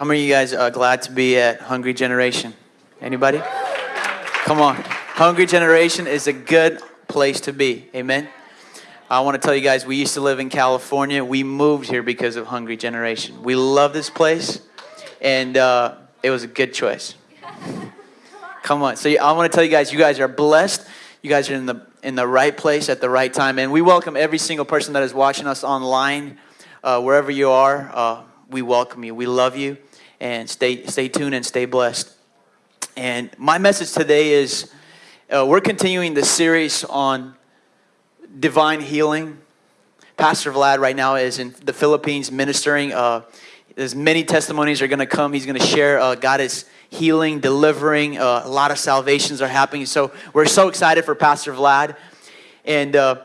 How many of you guys are glad to be at Hungry Generation? Anybody? Come on. Hungry Generation is a good place to be. Amen. I want to tell you guys, we used to live in California. We moved here because of Hungry Generation. We love this place, and uh, it was a good choice. Come on. So I want to tell you guys, you guys are blessed. You guys are in the in the right place at the right time, and we welcome every single person that is watching us online, uh, wherever you are. Uh, we welcome you. We love you, and stay stay tuned and stay blessed. And my message today is, uh, we're continuing the series on divine healing. Pastor Vlad right now is in the Philippines ministering. Uh, there's many testimonies are going to come. He's going to share. Uh, God is healing, delivering. Uh, a lot of salvations are happening. So we're so excited for Pastor Vlad. And uh,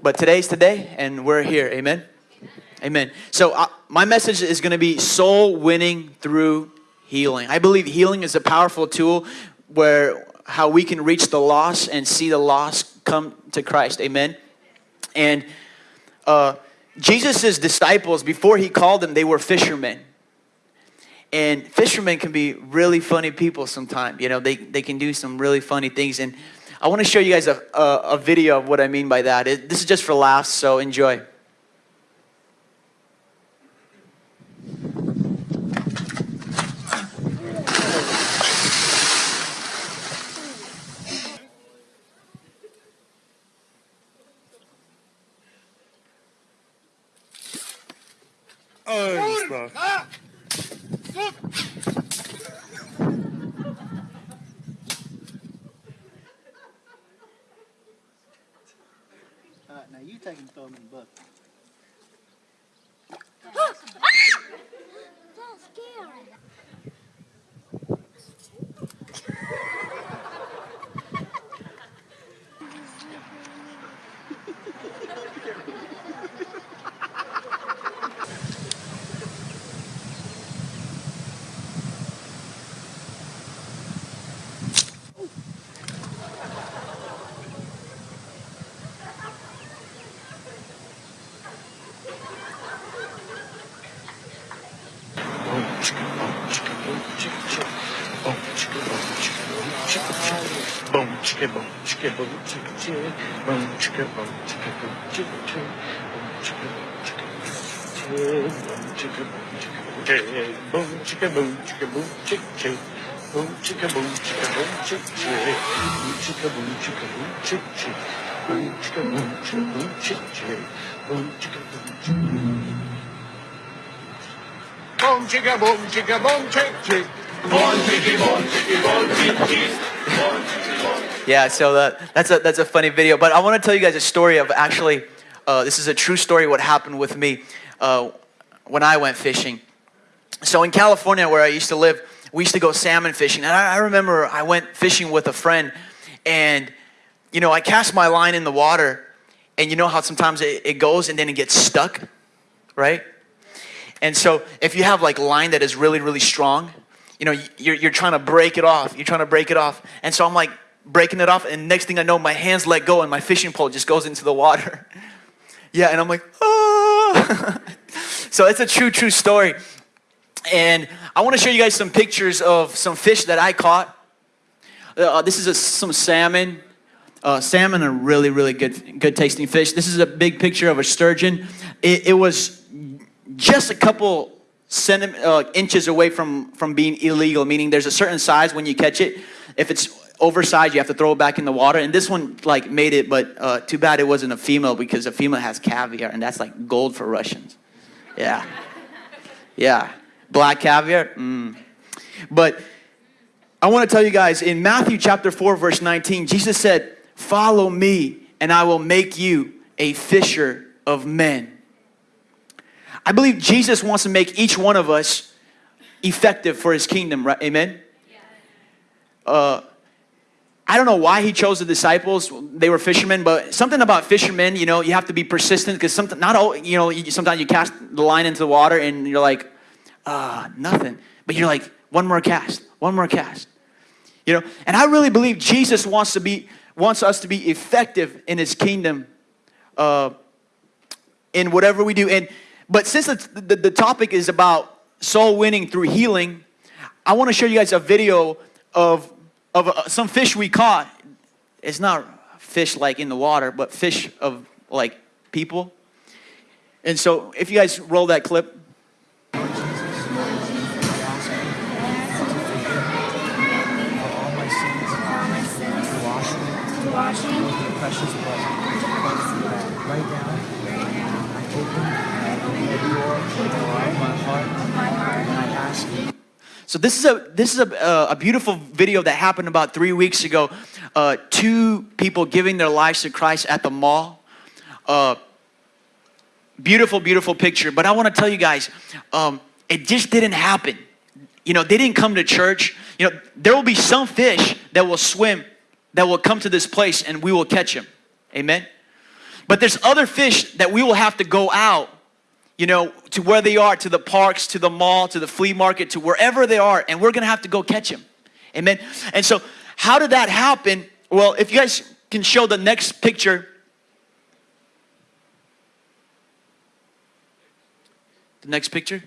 but today's today, and we're here. Amen. Amen. So uh, my message is going to be soul winning through healing. I believe healing is a powerful tool where how we can reach the lost and see the lost come to Christ. Amen. And uh, Jesus' disciples, before he called them, they were fishermen. And fishermen can be really funny people sometimes. You know, they, they can do some really funny things. And I want to show you guys a, a, a video of what I mean by that. It, this is just for laughs, so enjoy. Ay, bak. All right, now you take and throw them in the bucket. That's scary. Boom, chicka, boom, chicka, boom, chicka, chicka. Boom, chicka, boom, chicka, boom, chicka, chicka. Boom, chicka, boom, chicka, boom, chicka, chicka. Boom, chicka, boom, chicka, boom, chicka, chicka. Boom, chicka, boom, chicka, boom, chicka, chicka. Boom, chicka, boom, chicka, boom, chicka, chicka. Boom, chicka, boom, chicka, boom, chicka, chicka. Boom, chicka, boom, chicka, boom, chicka, chicka. Boom, chicka, boom, chicka, boom, chicka, chicka. Boom, chicka, boom, chicka, boom. Boom, chicka, boom, chicka, boom, chick, chick. Yeah, so that, that's a that's a funny video. But I want to tell you guys a story of actually, uh, this is a true story. What happened with me uh, when I went fishing. So in California, where I used to live, we used to go salmon fishing, and I, I remember I went fishing with a friend, and you know I cast my line in the water, and you know how sometimes it, it goes and then it gets stuck, right? And so if you have like line that is really, really strong, you know, you're, you're trying to break it off. You're trying to break it off. And so I'm like breaking it off. And next thing I know, my hands let go and my fishing pole just goes into the water. yeah. And I'm like, oh. so it's a true, true story. And I want to show you guys some pictures of some fish that I caught. Uh, this is a, some salmon. Uh, salmon are really, really good, good tasting fish. This is a big picture of a sturgeon. It, it was just a couple centi- uh, inches away from, from being illegal, meaning there's a certain size when you catch it. If it's oversized, you have to throw it back in the water. And this one like made it, but uh, too bad it wasn't a female because a female has caviar, and that's like gold for Russians. Yeah, yeah, black caviar. Mm. But I want to tell you guys in Matthew chapter four, verse 19, Jesus said, "Follow me, and I will make you a fisher of men." I believe Jesus wants to make each one of us effective for his kingdom, right? Amen? Uh, I don't know why he chose the disciples. They were fishermen, but something about fishermen, you know, you have to be persistent because something, not all, you know, sometimes you cast the line into the water and you're like, ah, nothing. But you're like, one more cast, one more cast. You know, and I really believe Jesus wants to be, wants us to be effective in his kingdom uh, in whatever we do. And but since the, the, the topic is about soul winning through healing, I want to show you guys a video of of uh, some fish we caught. It's not fish like in the water, but fish of like people. And so, if you guys roll that clip. all my sins, all my sins, to wash me to wash me with your precious blood. Right now, I open the door of my heart, of my heart. and I ask you So this is a this is a, uh, a beautiful video that happened about three weeks ago. Uh, two people giving their lives to Christ at the mall. Uh, beautiful, beautiful picture. But I want to tell you guys, um, it just didn't happen. You know, they didn't come to church. You know, there will be some fish that will swim, that will come to this place, and we will catch them. Amen. But there's other fish that we will have to go out you know, to where they are, to the parks, to the mall, to the flea market, to wherever they are, and we're gonna have to go catch them. Amen. And so, how did that happen? Well, if you guys can show the next picture. The next picture.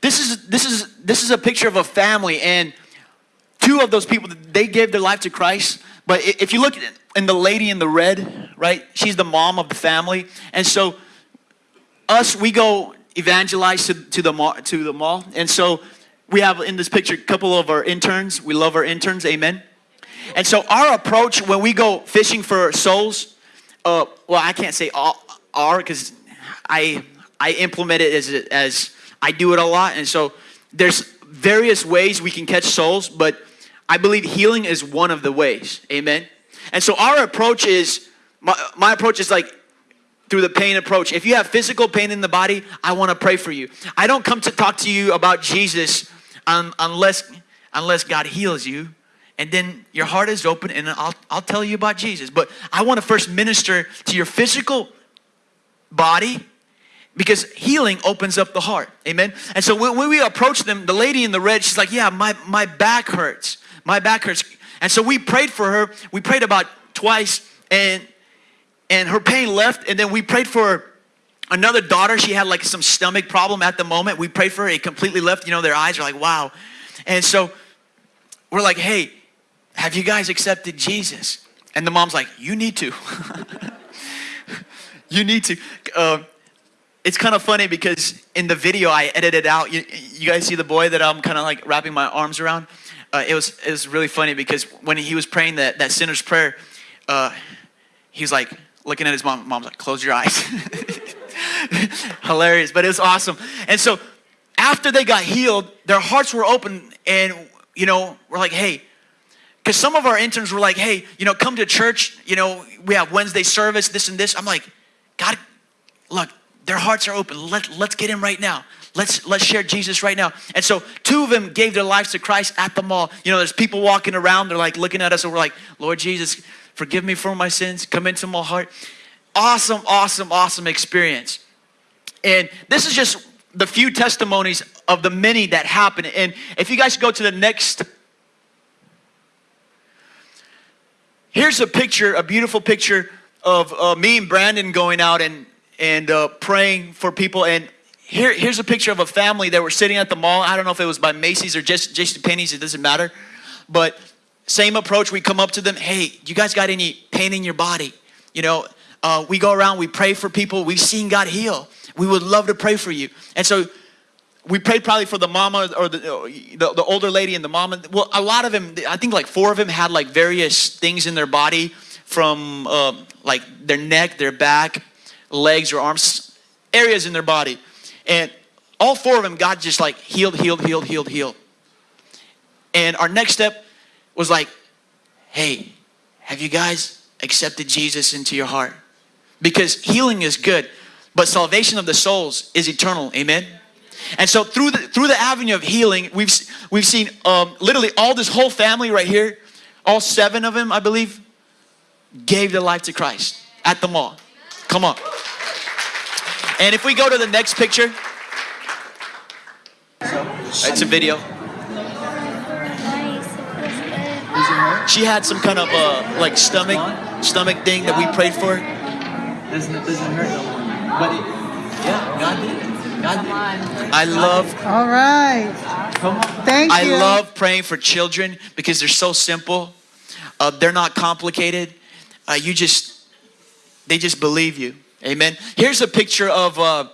This is this is this is a picture of a family, and two of those people they gave their life to Christ. But if you look at in the lady in the red, right? She's the mom of the family, and so us we go evangelize to, to the mall, to the mall, and so we have in this picture a couple of our interns. We love our interns, amen. And so our approach when we go fishing for souls, uh, well, I can't say all, our because I I implement it as as I do it a lot, and so there's various ways we can catch souls, but I believe healing is one of the ways, amen. And so our approach is my, my approach is like through the pain approach. If you have physical pain in the body, I want to pray for you. I don't come to talk to you about Jesus un, unless unless God heals you, and then your heart is open, and I'll I'll tell you about Jesus. But I want to first minister to your physical body because healing opens up the heart amen and so when, when we approach them the lady in the red she's like yeah my, my back hurts my back hurts and so we prayed for her. We prayed about twice and and her pain left and then we prayed for another daughter. She had like some stomach problem at the moment. We prayed for her. It completely left. You know their eyes are like wow. And so we're like hey have you guys accepted jesus? And the mom's like you need to. You need to. Uh, it's kind of funny because in the video I edited out. You, you guys see the boy that I'm kind of like wrapping my arms around. Uh, it was it was really funny because when he was praying that that sinner's prayer, uh, he was like looking at his mom. Mom's like, "Close your eyes." Hilarious, but it was awesome. And so after they got healed, their hearts were open, and you know we're like, "Hey." Because some of our interns were like, hey, you know, come to church. You know, we have Wednesday service, this and this. I'm like, God, look, their hearts are open. Let, let's get in right now. Let's let's share Jesus right now. And so two of them gave their lives to Christ at the mall. You know, there's people walking around, they're like looking at us, and we're like, Lord Jesus, forgive me for my sins. Come into my heart. Awesome, awesome, awesome experience. And this is just the few testimonies of the many that happened. And if you guys go to the next Here's a picture, a beautiful picture of uh, me and Brandon going out and and uh, praying for people. And here, here's a picture of a family that were sitting at the mall. I don't know if it was by Macy's or just J.C. Penney's. It doesn't matter. But same approach. We come up to them. Hey, you guys got any pain in your body? You know, uh, we go around. We pray for people. We've seen God heal. We would love to pray for you. And so we prayed probably for the mama or the, the, the older lady and the mama. Well, a lot of them, I think like four of them had like various things in their body from um, like their neck, their back, legs or arms, areas in their body. And all four of them, God just like healed, healed, healed, healed, healed. And our next step was like, hey, have you guys accepted Jesus into your heart? Because healing is good, but salvation of the souls is eternal. Amen. And so through the through the avenue of healing, we've we've seen um, literally all this whole family right here, all seven of them, I believe, gave their life to Christ at the mall. Come on. And if we go to the next picture, it's a video. Nice. It feels good. Does it hurt? She had some kind of uh, like stomach stomach thing that we prayed for. Doesn't it doesn't hurt no more. But it, yeah. God did it. God did it. I love All right. Come on. Thank I you. love praying for children because they're so simple. Uh, they're not complicated. Uh, you just, they just believe you. Amen. Here's a picture of uh,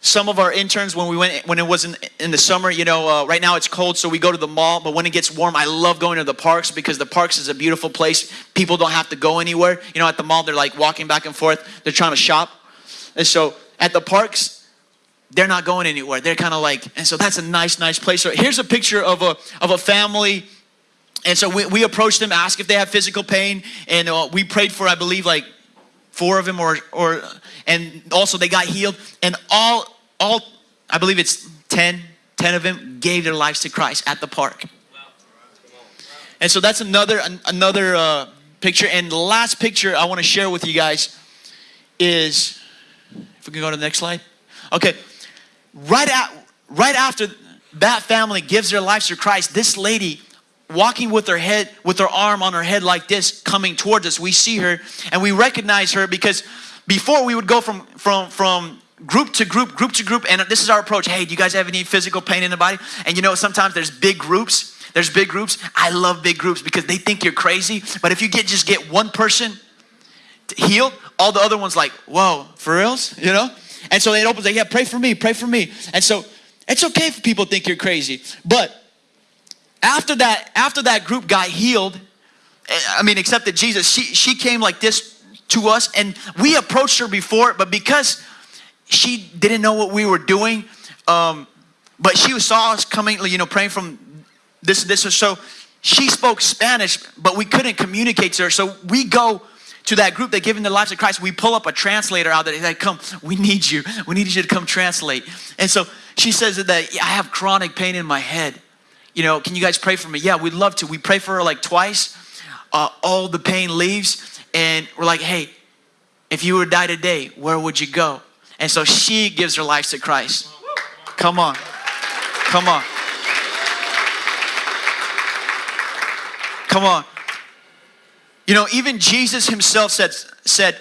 some of our interns when we went when it was in, in the summer. You know, uh, right now it's cold, so we go to the mall. But when it gets warm, I love going to the parks because the parks is a beautiful place. People don't have to go anywhere. You know, at the mall they're like walking back and forth. They're trying to shop, and so at the parks they're not going anywhere. They're kind of like, and so that's a nice, nice place. So here's a picture of a of a family. And so we, we approached them, asked if they have physical pain, and uh, we prayed for, I believe, like four of them, or or, and also they got healed. And all all, I believe it's 10, 10 of them gave their lives to Christ at the park. And so that's another an- another uh, picture. And the last picture I want to share with you guys is, if we can go to the next slide. Okay, right at right after that family gives their lives to Christ, this lady walking with her head with her arm on her head like this coming towards us we see her and we recognize her because before we would go from from from group to group group to group and this is our approach hey do you guys have any physical pain in the body and you know sometimes there's big groups there's big groups i love big groups because they think you're crazy but if you get just get one person healed, all the other ones like, whoa, for reals? You know? And so it opens like, yeah, pray for me, pray for me. And so it's okay if people think you're crazy. But after that, after that group got healed, eh, I mean, except that Jesus, she, she came like this to us and we approached her before, but because she didn't know what we were doing, um, but she saw us coming, you know, praying from this, this, so she spoke Spanish, but we couldn't communicate to her. So we go to that group that given their lives to Christ. We pull up a translator out there. Like, come, we need you. We need you to come translate. And so she says that I have chronic pain in my head. You know, can you guys pray for me? Yeah, we'd love to. We pray for her like twice. Uh, all the pain leaves. And we're like, hey, if you were to die today, where would you go? And so she gives her life to Christ. Come on. Come on. Come on. You know, even Jesus himself said, said,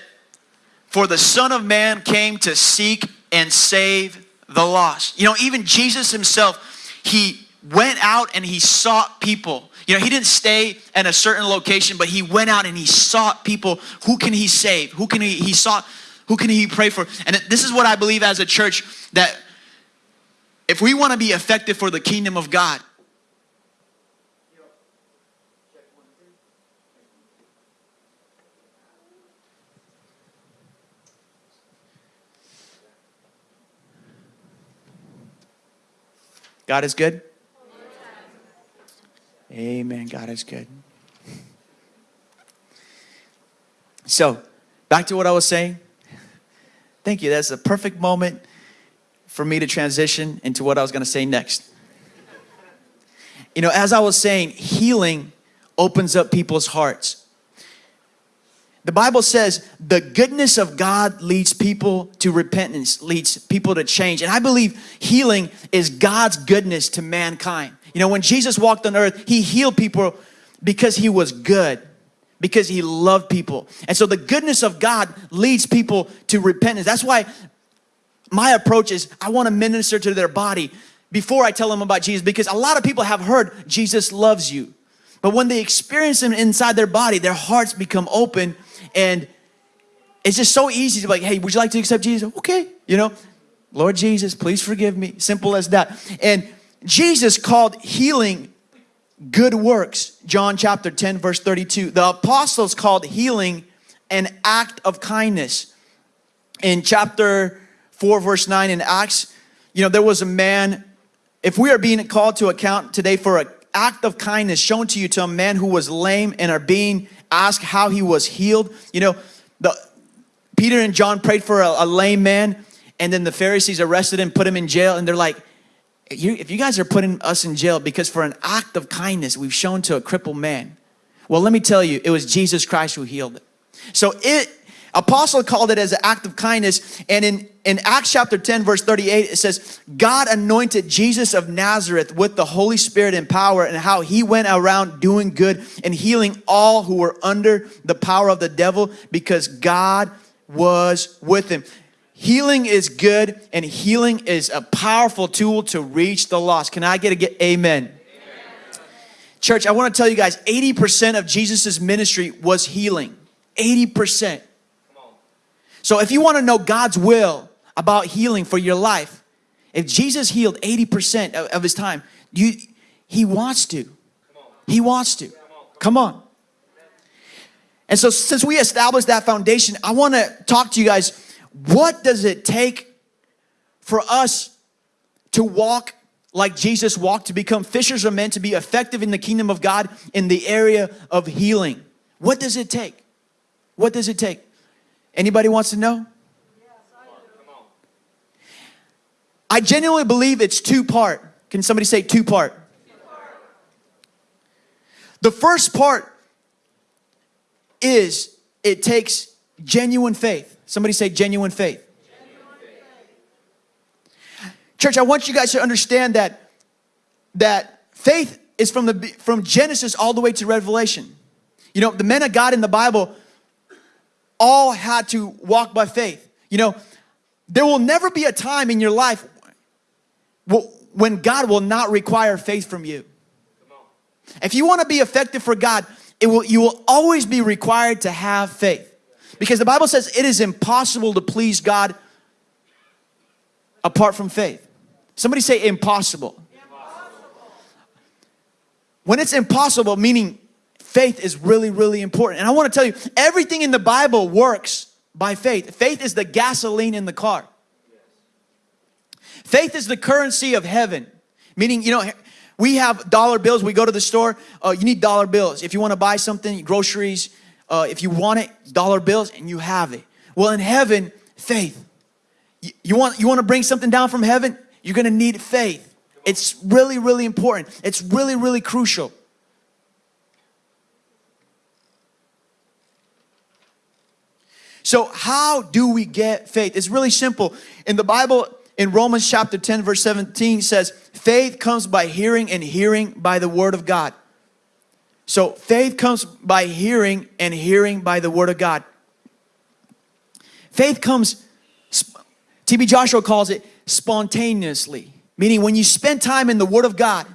For the Son of Man came to seek and save the lost. You know, even Jesus himself, he went out and he sought people. You know, he didn't stay at a certain location, but he went out and he sought people. Who can he save? Who can he, he sought, who can he pray for? And this is what I believe as a church that if we want to be effective for the kingdom of God, God is good? Amen. God is good. So, back to what I was saying. Thank you. That's the perfect moment for me to transition into what I was going to say next. You know, as I was saying, healing opens up people's hearts. The Bible says the goodness of God leads people to repentance, leads people to change. And I believe healing is God's goodness to mankind. You know, when Jesus walked on earth, he healed people because he was good, because he loved people. And so the goodness of God leads people to repentance. That's why my approach is I want to minister to their body before I tell them about Jesus because a lot of people have heard Jesus loves you. But when they experience him inside their body, their hearts become open and it's just so easy to be like, hey, would you like to accept Jesus? Okay, you know, Lord Jesus, please forgive me. Simple as that. And Jesus called healing good works. John chapter 10, verse 32. The apostles called healing an act of kindness. In chapter 4, verse 9 in Acts, you know, there was a man, if we are being called to account today for an act of kindness shown to you to a man who was lame and are being asked how he was healed, you know, the Peter and John prayed for a, a lame man, and then the Pharisees arrested him, put him in jail, and they're like, you, if you guys are putting us in jail because for an act of kindness we've shown to a crippled man, well, let me tell you, it was Jesus Christ who healed it. So it, apostle called it as an act of kindness. And in, in Acts chapter 10, verse 38, it says, God anointed Jesus of Nazareth with the Holy Spirit and power and how he went around doing good and healing all who were under the power of the devil because God was with him. Healing is good and healing is a powerful tool to reach the lost. Can I get a get amen? Church, I want to tell you guys 80% of Jesus' ministry was healing. 80%. So if you want to know God's will about healing for your life, if Jesus healed 80% of, of his time, you he wants to. He wants to. Come on. And so since we established that foundation, I want to talk to you guys what does it take for us to walk like Jesus walked to become fishers of men to be effective in the kingdom of God in the area of healing? What does it take? What does it take? Anybody wants to know? I genuinely believe it's two part. Can somebody say two part? The first part is it takes genuine faith. Somebody say genuine faith. Church, I want you guys to understand that that faith is from the from Genesis all the way to Revelation. You know, the men of God in the Bible all had to walk by faith. You know, there will never be a time in your life when God will not require faith from you. If you want to be effective for God, it will you will always be required to have faith. Because the Bible says it is impossible to please God apart from faith. Somebody say impossible. impossible. When it's impossible, meaning faith is really, really important. And I want to tell you, everything in the Bible works by faith. Faith is the gasoline in the car. Faith is the currency of heaven. Meaning, you know, we have dollar bills. We go to the store. Uh, you need dollar bills. If you want to buy something, groceries, uh, if you want it, dollar bills, and you have it. Well, in heaven, faith. You, you want, you want to bring something down from heaven? You're going to need faith. It's really, really important. It's really, really crucial. So, how do we get faith? It's really simple. In the Bible, in Romans chapter 10, verse 17 says, faith comes by hearing and hearing by the word of God. So faith comes by hearing and hearing by the word of God. Faith comes, TB Joshua calls it spontaneously, meaning when you spend time in the word of God,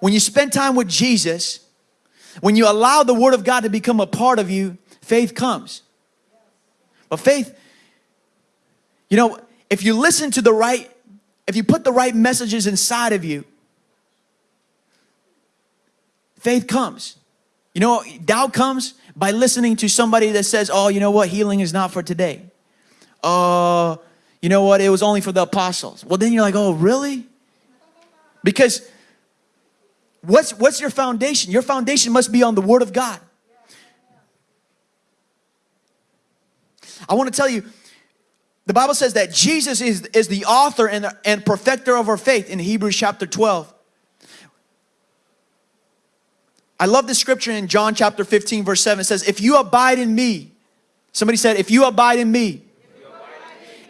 when you spend time with Jesus, when you allow the word of God to become a part of you, faith comes. But faith, you know, if you listen to the right, if you put the right messages inside of you, faith comes. You know, doubt comes by listening to somebody that says, oh, you know what, healing is not for today. Uh, you know what, it was only for the apostles. Well, then you're like, oh, really? Because what's, what's your foundation? Your foundation must be on the Word of God. I want to tell you, the Bible says that Jesus is, is the author and, and perfecter of our faith in Hebrews chapter 12. I love this scripture in John chapter 15 verse 7. It says, if you abide in me, somebody said, if you abide in me,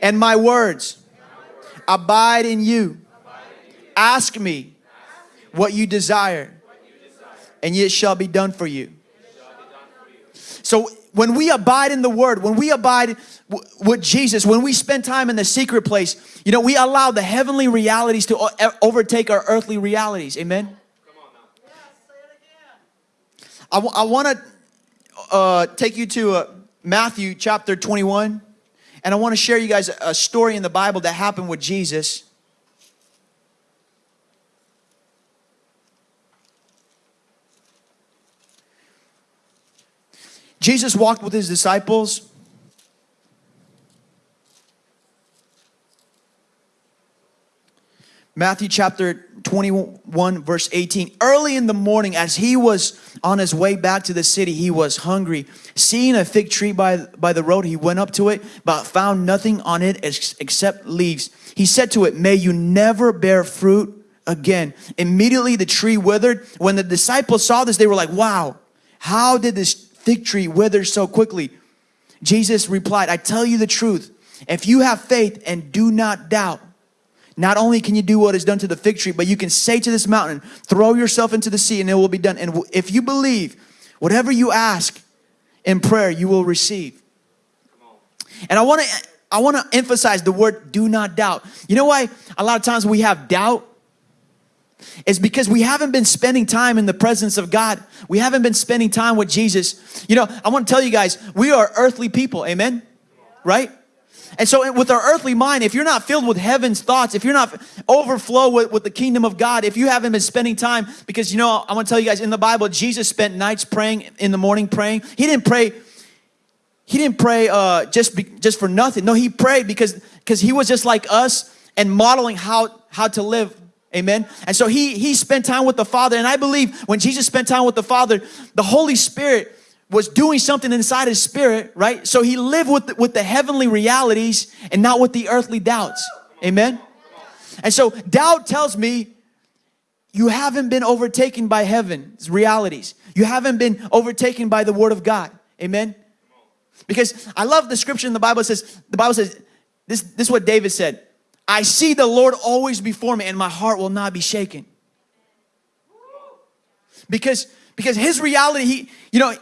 and my words abide in you, ask me what you desire, and it shall be done for you. So when we abide in the word, when we abide with Jesus, when we spend time in the secret place, you know, we allow the heavenly realities to overtake our earthly realities. Amen. I, I want to uh, take you to uh, Matthew chapter 21, and I want to share you guys a story in the Bible that happened with Jesus. Jesus walked with his disciples. Matthew chapter 21 verse 18 early in the morning as he was on his way back to the city he was hungry. Seeing a fig tree by by the road he went up to it but found nothing on it except leaves. He said to it may you never bear fruit again. Immediately the tree withered. When the disciples saw this they were like wow how did this fig tree wither so quickly? Jesus replied, I tell you the truth. If you have faith and do not doubt, not only can you do what is done to the fig tree, but you can say to this mountain, throw yourself into the sea and it will be done. And if you believe, whatever you ask in prayer, you will receive. And I want to I want to emphasize the word do not doubt. You know why a lot of times we have doubt? It's because we haven't been spending time in the presence of God. We haven't been spending time with Jesus. You know, I want to tell you guys, we are earthly people, amen? Right? And so, with our earthly mind, if you're not filled with heaven's thoughts, if you're not overflow with, with the kingdom of God, if you haven't been spending time, because you know, I want to tell you guys in the Bible, Jesus spent nights praying, in the morning praying. He didn't pray he didn't pray uh, just be, just for nothing. No, he prayed because because he was just like us and modeling how how to live. Amen. And so he he spent time with the Father, and I believe when Jesus spent time with the Father, the Holy Spirit was doing something inside his spirit, right? So he lived with the, with the heavenly realities and not with the earthly doubts. Amen. And so doubt tells me you haven't been overtaken by heaven's realities. You haven't been overtaken by the word of God. Amen. Because I love the scripture in the Bible says, the Bible says, this, this is what David said. I see the Lord always before me and my heart will not be shaken. Because, because his reality, he, you know,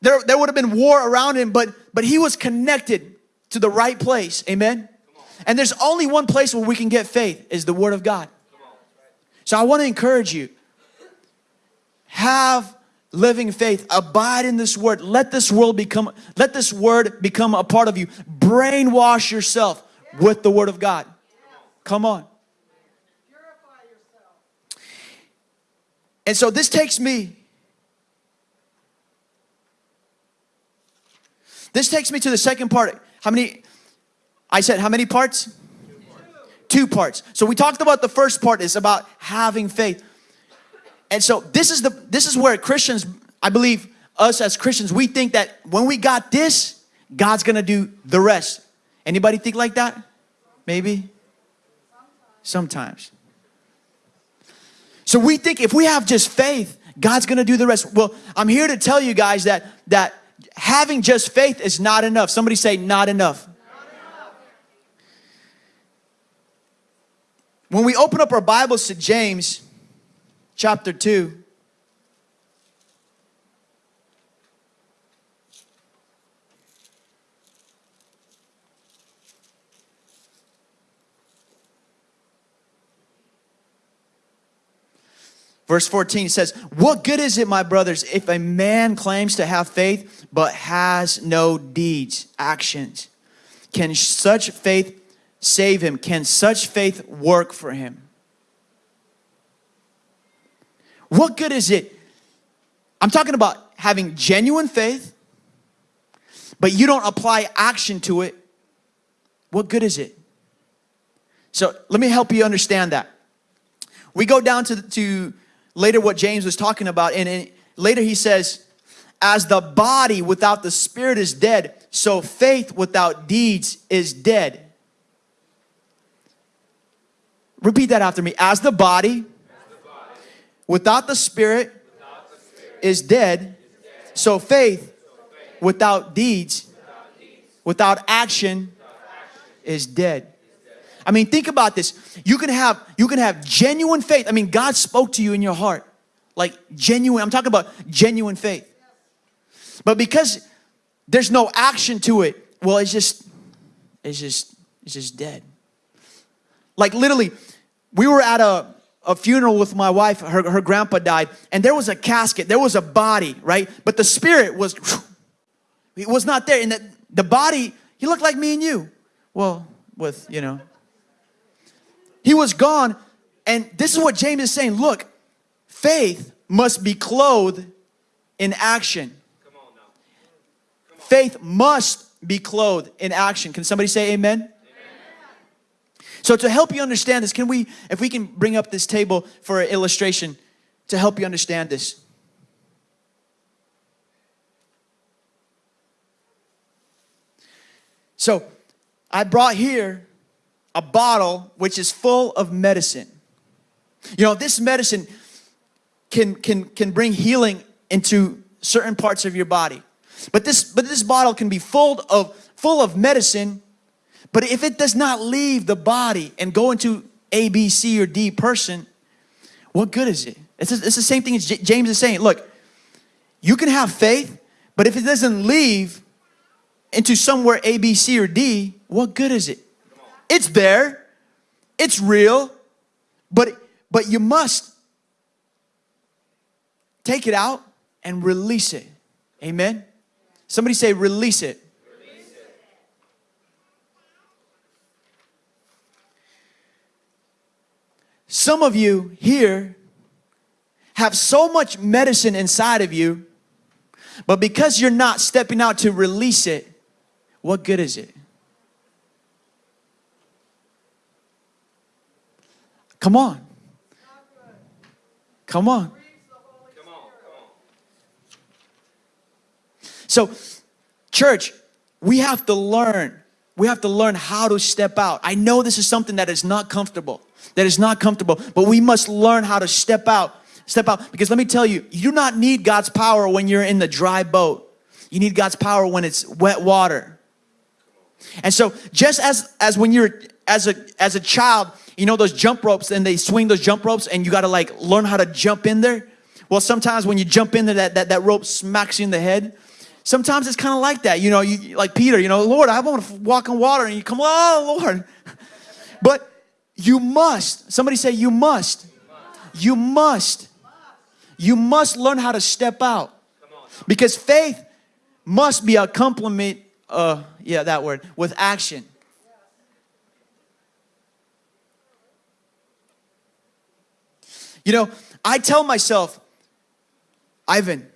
there, there would have been war around him, but, but he was connected to the right place. Amen. And there's only one place where we can get faith is the word of God. So I want to encourage you. Have living faith abide in this word let this world become let this word become a part of you brainwash yourself with the word of god come on and so this takes me this takes me to the second part how many i said how many parts two parts so we talked about the first part is about having faith and so this is the this is where Christians, I believe us as Christians, we think that when we got this, God's gonna do the rest. Anybody think like that? Maybe? Sometimes. So we think if we have just faith, God's gonna do the rest. Well, I'm here to tell you guys that that having just faith is not enough. Somebody say not enough. When we open up our Bibles to James, chapter 2. Verse 14 says, What good is it, my brothers, if a man claims to have faith but has no deeds, actions? Can such faith save him? Can such faith work for him? What good is it? I'm talking about having genuine faith, but you don't apply action to it. What good is it? So let me help you understand that. We go down to, to later what James was talking about, and, and later he says, As the body without the spirit is dead, so faith without deeds is dead. Repeat that after me. As the body without the spirit is dead. So faith without deeds, without action is dead. I mean, think about this. You can have you can have genuine faith. I mean, God spoke to you in your heart. Like genuine. I'm talking about genuine faith. But because there's no action to it, well, it's just it's just it's just dead. Like literally, we were at a a funeral with my wife. Her, her grandpa died, and there was a casket, there was a body, right? But the spirit was, it was not there. And the, the body, he looked like me and you. Well, with, you know, he was gone. And this is what James is saying look, faith must be clothed in action. Faith must be clothed in action. Can somebody say amen? So to help you understand this, can we, if we can bring up this table for an illustration to help you understand this. So I brought here a bottle which is full of medicine. You know, this medicine can, can, can bring healing into certain parts of your body. But this, but this bottle can be full of, full of medicine but if it does not leave the body and go into A, B, C, or D person, what good is it? It's, it's the same thing as James is saying. Look, you can have faith, but if it doesn't leave into somewhere A, B, C, or D, what good is it? It's there. It's real. But but you must take it out and release it. Amen. Somebody say release it. Some of you here have so much medicine inside of you, but because you're not stepping out to release it, what good is it? Come on. Come on. So, church, we have to learn. We have to learn how to step out. I know this is something that is not comfortable, that is not comfortable, but we must learn how to step out. Step out. Because let me tell you, you do not need God's power when you're in the dry boat. You need God's power when it's wet water. And so, just as as when you're as a as a child, you know those jump ropes and they swing those jump ropes and you got to like learn how to jump in there. Well, sometimes when you jump in there, that that, that rope smacks you in the head. Sometimes it's kind of like that, you know, you like Peter, you know, Lord, I want to walk on water, and you come, oh Lord. But you must. Somebody say you must. You must. You must learn how to step out. Because faith must be a complement, uh, yeah, that word, with action. You know, I tell myself, Ivan,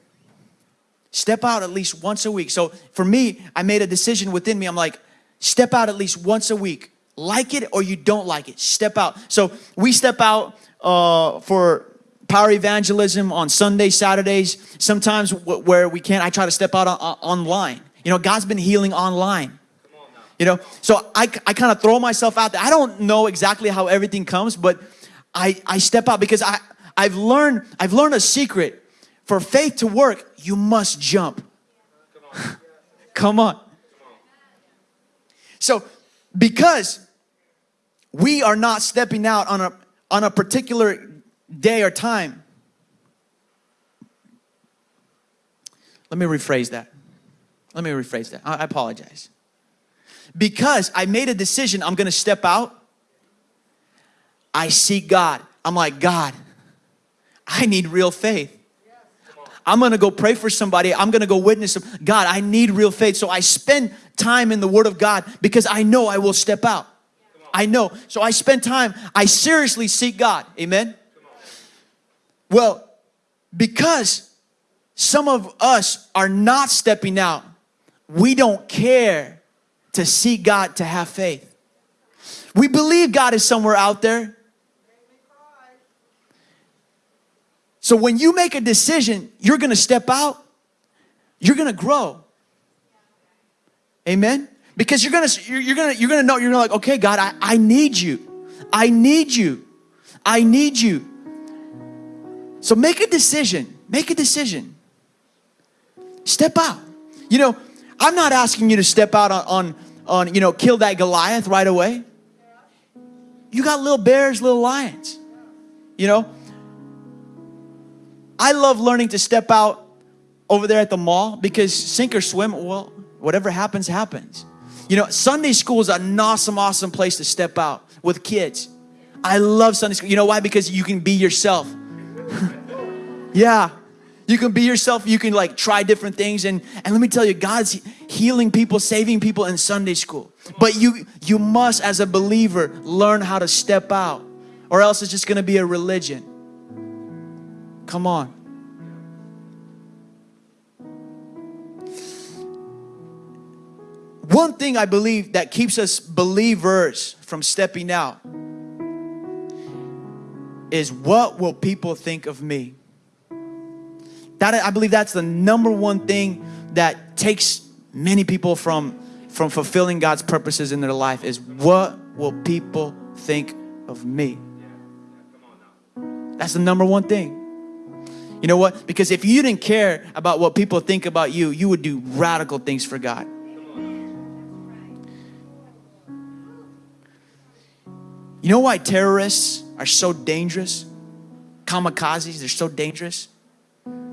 step out at least once a week. So for me, I made a decision within me. I'm like, step out at least once a week. Like it or you don't like it, step out. So we step out uh, for power evangelism on Sundays, Saturdays. Sometimes where we can't, I try to step out on- online. You know, God's been healing online. You know, so I, I kind of throw myself out there. I don't know exactly how everything comes, but I, I step out because I, I've learned I've learned a secret. For faith to work, you must jump. Come on. So because we are not stepping out on a on a particular day or time. Let me rephrase that. Let me rephrase that. I I apologize. Because I made a decision, I'm gonna step out. I seek God. I'm like, God, I need real faith. I'm gonna go pray for somebody. I'm gonna go witness them. God, I need real faith. So I spend time in the Word of God because I know I will step out. I know. So I spend time, I seriously seek God. Amen. Well, because some of us are not stepping out, we don't care to seek God to have faith. We believe God is somewhere out there. So when you make a decision, you're going to step out, you're going to grow. Amen. Because you're going to you're, going to you're going to know you're gonna like, "Okay, God, I I need you. I need you. I need you." So make a decision. Make a decision. Step out. You know, I'm not asking you to step out on on, on you know, kill that Goliath right away. You got little bears, little lions. You know, I love learning to step out over there at the mall because sink or swim, well, whatever happens, happens. You know, Sunday school is an awesome, awesome place to step out with kids. I love Sunday school. You know why? Because you can be yourself. yeah. You can be yourself. You can like try different things. And, and let me tell you, God's healing people, saving people in Sunday school. But you, you must, as a believer, learn how to step out or else it's just going to be a religion. Come on. One thing I believe that keeps us believers from stepping out is what will people think of me? That I believe that's the number one thing that takes many people from from fulfilling God's purposes in their life is what will people think of me? That's the number one thing. You know what? Because if you didn't care about what people think about you, you would do radical things for God. You know why terrorists are so dangerous? Kamikazes, they're so dangerous.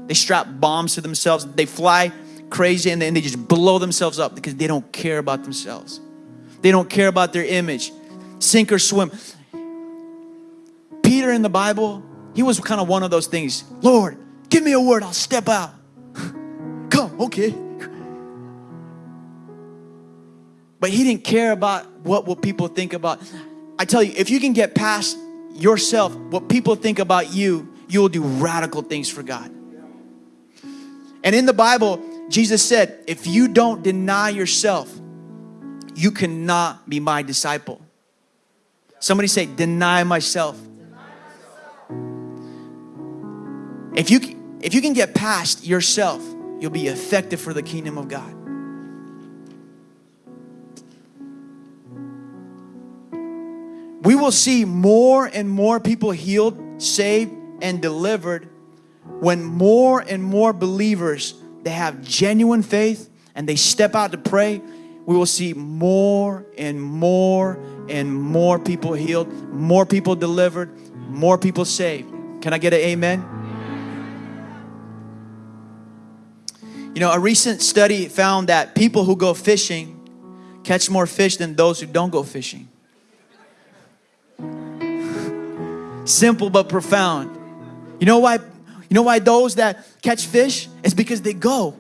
They strap bombs to themselves, they fly crazy, and then they just blow themselves up because they don't care about themselves. They don't care about their image. Sink or swim. Peter in the Bible, he was kind of one of those things. Lord, give me a word, I'll step out. Come, okay. But he didn't care about what will people think about. I tell you, if you can get past yourself, what people think about you, you will do radical things for God. And in the Bible, Jesus said, if you don't deny yourself, you cannot be my disciple. Somebody say, deny myself. If you if you can get past yourself, you'll be effective for the kingdom of God. We will see more and more people healed, saved, and delivered when more and more believers they have genuine faith and they step out to pray. We will see more and more and more people healed, more people delivered, more people saved. Can I get an amen? You know, a recent study found that people who go fishing catch more fish than those who don't go fishing. Simple but profound. You know why? You know why those that catch fish? It's because they go.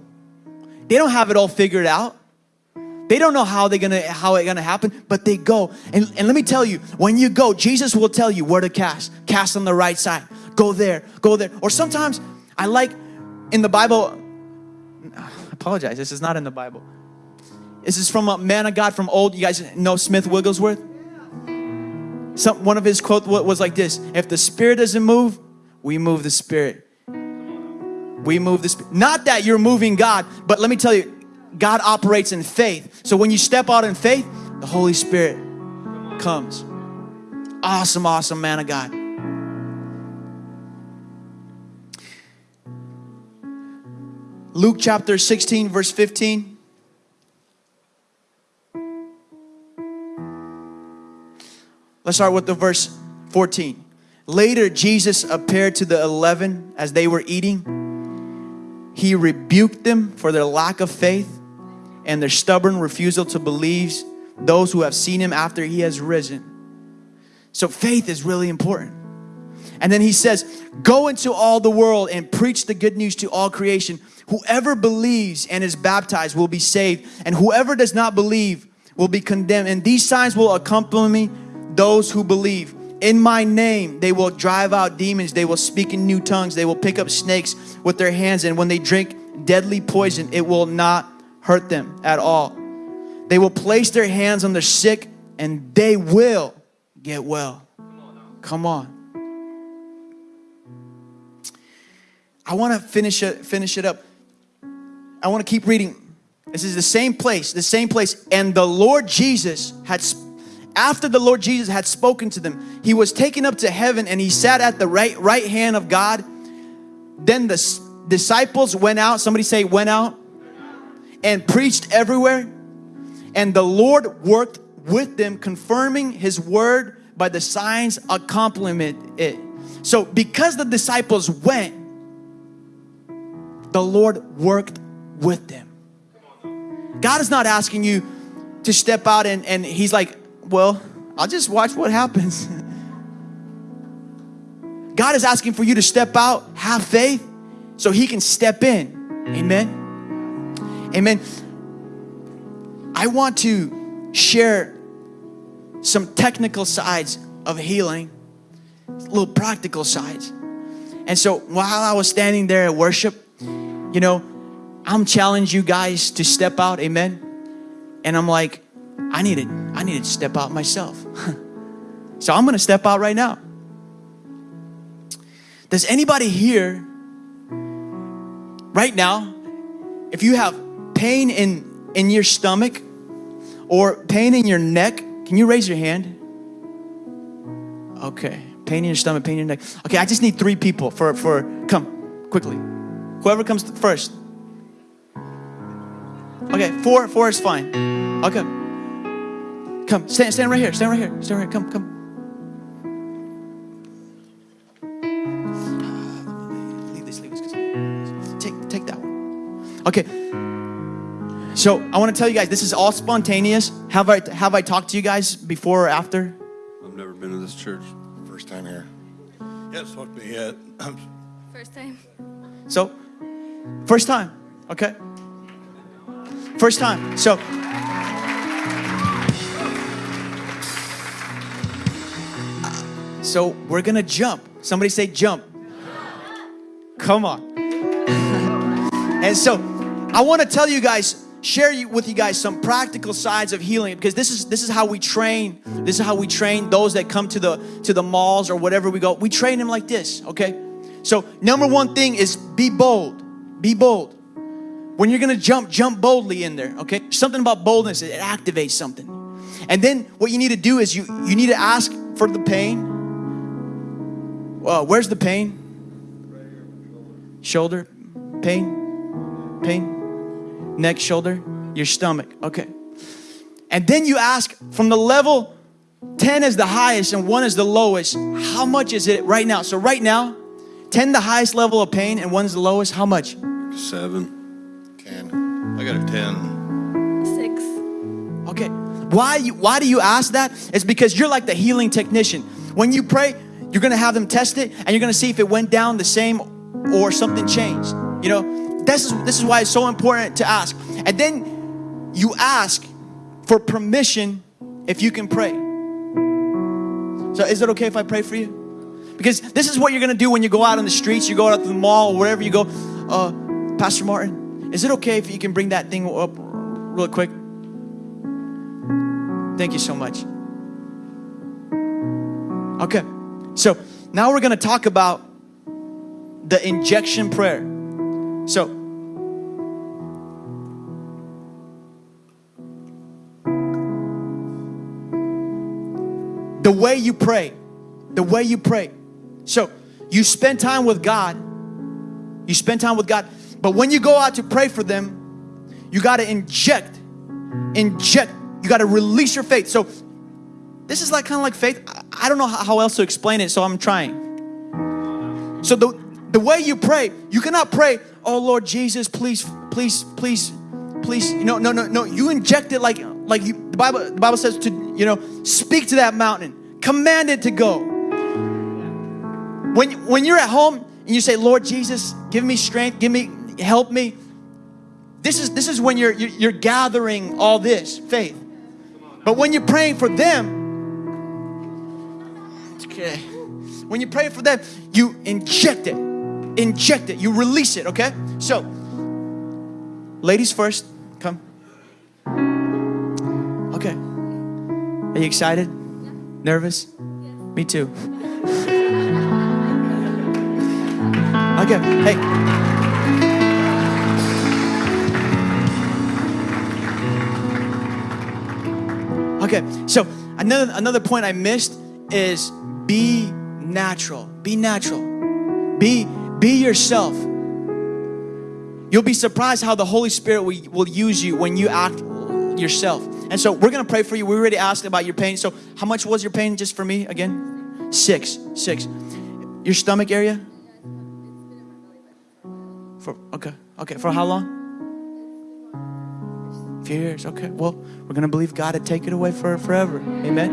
They don't have it all figured out. They don't know how they're gonna how it's gonna happen, but they go. And, and let me tell you, when you go, Jesus will tell you where to cast. Cast on the right side. Go there, go there. Or sometimes I like in the Bible, apologize, this is not in the Bible. This is from a man of God from old. You guys know Smith Wigglesworth? Some, one of his quote was like this If the Spirit doesn't move, we move the Spirit. We move the Spirit. Not that you're moving God, but let me tell you, God operates in faith. So when you step out in faith, the Holy Spirit comes. Awesome, awesome man of God. Luke chapter 16, verse 15. Let's start with the verse 14. Later, Jesus appeared to the eleven as they were eating. He rebuked them for their lack of faith and their stubborn refusal to believe those who have seen him after he has risen. So, faith is really important. And then he says, Go into all the world and preach the good news to all creation. Whoever believes and is baptized will be saved, and whoever does not believe will be condemned. And these signs will accompany those who believe. In my name, they will drive out demons. They will speak in new tongues. They will pick up snakes with their hands. And when they drink deadly poison, it will not hurt them at all. They will place their hands on the sick and they will get well. Come on. I want to finish it, finish it up. I want to keep reading. This is the same place, the same place. And the Lord Jesus had after the Lord Jesus had spoken to them, he was taken up to heaven and he sat at the right right hand of God. Then the disciples went out, somebody say went out and preached everywhere. And the Lord worked with them confirming his word by the signs accompanying it. So because the disciples went, the Lord worked with them. God is not asking you to step out and, and He's like, well, I'll just watch what happens. God is asking for you to step out, have faith, so He can step in. Amen. Amen. I want to share some technical sides of healing, little practical sides. And so while I was standing there at worship, you know, I'm challenging you guys to step out, amen. And I'm like, I needed, I need to step out myself. so I'm gonna step out right now. Does anybody here right now, if you have pain in, in your stomach or pain in your neck, can you raise your hand? Okay, pain in your stomach, pain in your neck. Okay, I just need three people for, for come quickly. Whoever comes first. Okay, four, four is fine. Okay. Come, stand, stand right here, stand right here, stand right here, come, come. Leave this, leave this. Take, take that one. Okay. So I want to tell you guys, this is all spontaneous. Have I have I talked to you guys before or after? I've never been to this church. First time here. Yeah, it's supposed to be it. First time. So, first time, okay? First time. So, so we're gonna jump. Somebody say jump. Come on. and so, I want to tell you guys, share with you guys some practical sides of healing because this is this is how we train. This is how we train those that come to the to the malls or whatever we go. We train them like this, okay? So, number one thing is be bold. Be bold. When you're gonna jump, jump boldly in there, okay? Something about boldness, it activates something. And then what you need to do is you you need to ask for the pain. Well, where's the pain? Shoulder, pain, pain, neck, shoulder, your stomach, okay. And then you ask from the level 10 is the highest and 1 is the lowest, how much is it right now? So, right now, 10 the highest level of pain and one's the lowest, how much? Seven. Ten. I got a ten. Six. Okay. Why you why do you ask that? It's because you're like the healing technician. When you pray, you're gonna have them test it and you're gonna see if it went down the same or something changed. You know, this is this is why it's so important to ask. And then you ask for permission if you can pray. So is it okay if I pray for you? Because this is what you're gonna do when you go out on the streets, you go out to the mall, or wherever you go. Uh, Pastor Martin, is it okay if you can bring that thing up real quick? Thank you so much. Okay, so now we're gonna talk about the injection prayer. So, the way you pray, the way you pray. So, you spend time with God, you spend time with God, but when you go out to pray for them, you got to inject, inject, you got to release your faith. So, this is like kind of like faith. I- don't know how else to explain it, so I'm trying. So the the way you pray, you cannot pray, "Oh Lord Jesus, please, please, please, please." Know, no, no, no. You inject it like like you, the Bible. The Bible says to you know speak to that mountain, command it to go. When when you're at home and you say, "Lord Jesus, give me strength, give me help me." This is this is when you're you're, you're gathering all this faith. But when you're praying for them, okay. When you pray for them, you inject it. Inject it. You release it, okay? So, ladies first, come. Okay. Are you excited? Nervous? Me too. Okay. Hey. Okay, so another another point I missed is be natural. Be natural. Be be yourself. You'll be surprised how the Holy Spirit will, will use you when you act yourself. And so we're gonna pray for you. We already asked about your pain. So how much was your pain just for me again? Six. Six. Your stomach area? For okay. Okay. For how long? few years. Okay, well, we're gonna believe God to take it away for forever. Amen.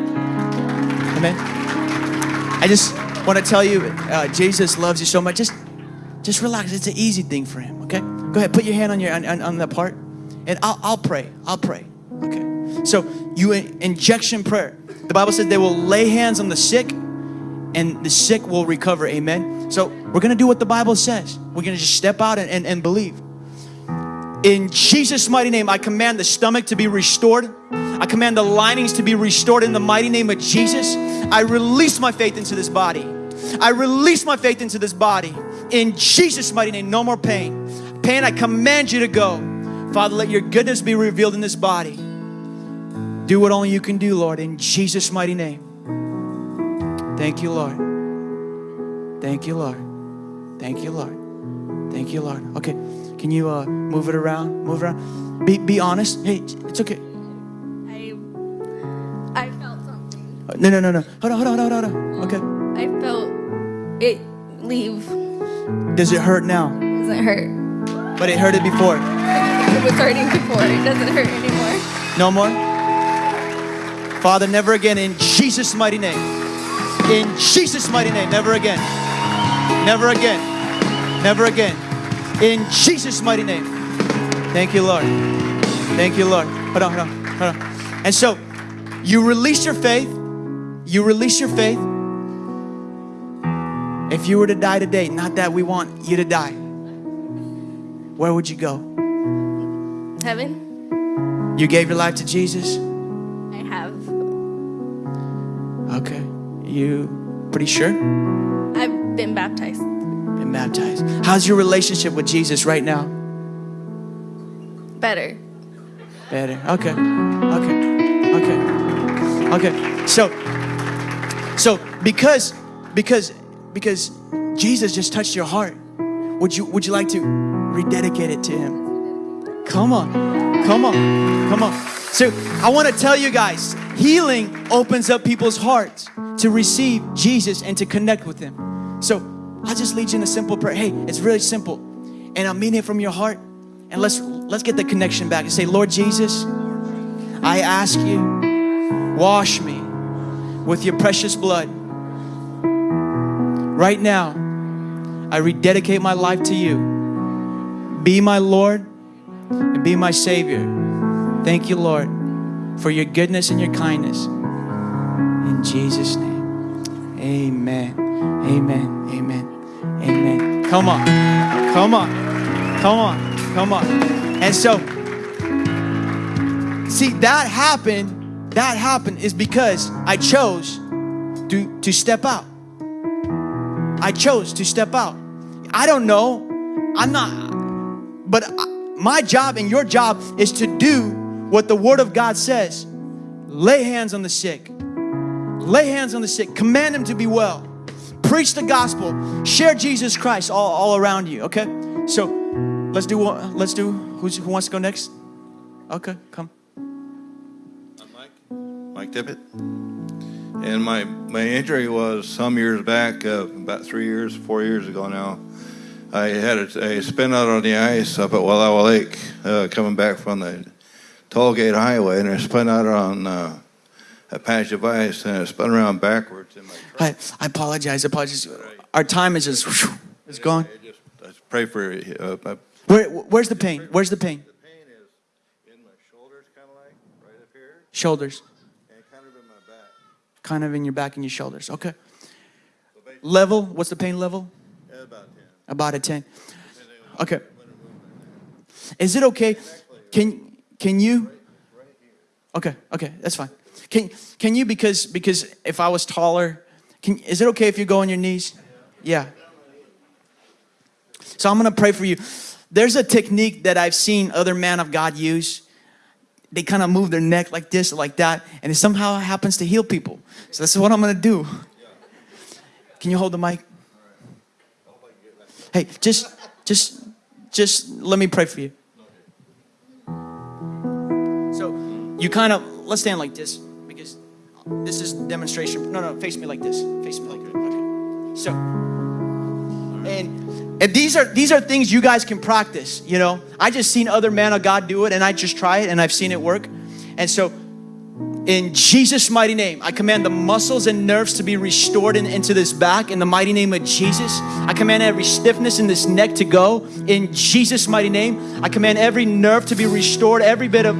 Amen. I just want to tell you, uh, Jesus loves you so much. Just, just relax. It's an easy thing for Him. Okay. Go ahead. Put your hand on your on, on, that part, and I'll I'll pray. I'll pray. Okay. So you in, injection prayer. The Bible says they will lay hands on the sick, and the sick will recover. Amen. So we're gonna do what the Bible says. We're gonna just step out and, and, and believe. In Jesus' mighty name, I command the stomach to be restored. I command the linings to be restored in the mighty name of Jesus. I release my faith into this body. I release my faith into this body. In Jesus' mighty name, no more pain. Pain, I command you to go. Father, let your goodness be revealed in this body. Do what only you can do, Lord, in Jesus' mighty name. Thank you, Lord. Thank you, Lord. Thank you, Lord. Thank you, Lord. Okay, can you uh, move it around? Move it around. Be, be honest. Hey, it's okay. I I felt something. No, no, no, no. Hold on, hold on, hold on, hold on. Okay. I felt it leave. Does it hurt now? Doesn't hurt. But it hurted before. It was hurting before. It doesn't hurt anymore. No more? Father, never again in Jesus' mighty name. In Jesus' mighty name, never again. Never again. Never again. In Jesus' mighty name. Thank you, Lord. Thank you, Lord. Hold on, hold on, hold on. And so, you release your faith. You release your faith. If you were to die today, not that we want you to die, where would you go? Heaven, You gave your life to Jesus? I have. Okay. You pretty sure? Been baptized. Been baptized. How's your relationship with Jesus right now? Better. Better. Okay. Okay. Okay. Okay. So so because because because Jesus just touched your heart, would you would you like to rededicate it to him? Come on. Come on. Come on. So I want to tell you guys, healing opens up people's hearts to receive Jesus and to connect with him. So I'll just lead you in a simple prayer. Hey, it's really simple. And I'm meaning it from your heart. And let's let's get the connection back and say, Lord Jesus, I ask you, wash me with your precious blood. Right now, I rededicate my life to you. Be my Lord and be my Savior. Thank you, Lord, for your goodness and your kindness. In Jesus' name. Amen. Amen. Come on. Come on. Come on. Come on. And so, see, that happened. That happened is because I chose to, to step out. I chose to step out. I don't know. I'm not, but I- my job and your job is to do what the Word of God says lay hands on the sick, lay hands on the sick, command them to be well, preach the gospel, share Jesus Christ all, all around you, okay? So let's do one, let's do, who's, who wants to go next? Okay, come. I'm Mike, Mike Tippett. And my, my injury was some years back, uh, about three years, four years ago now. I had a, a spin out on the ice up at Wallowa Lake, uh, coming back from the toll gate highway, and I spun out on uh, a patch of ice, and I spun around backwards. I, I apologize, I apologize. Our time is just, it's gone. I just, I just pray for uh, my Where, where's the pain? Where's the pain? The pain is in my shoulders, kind of like right up here, Shoulders, and kind of in my back. kind of in your back and your shoulders. Okay. So Level, what's the pain level? yeah, about 10. About a 10. Okay. Is it okay? Can can you? Okay, okay, that's fine. Can can you because because if I was taller, can is it okay if you go on your knees? Yeah. So I'm gonna pray for you. There's a technique that I've seen other man of God use. They kind of move their neck like this like that, and it somehow happens to heal people. So this is what I'm gonna do. Can you hold the mic? Hey, just, just, just let me pray for you. So, you kind of let's stand like this this is demonstration. No, no, face me like this. Face me like that. Okay. So, and and these are these are things you guys can practice. You know, I just seen other men of God do it, and I just try it, and I've seen it work. And so, in Jesus' mighty name, I command the muscles and nerves to be restored in, into this back in the mighty name of Jesus. I command every stiffness in this neck to go in Jesus' mighty name. I command every nerve to be restored, every bit of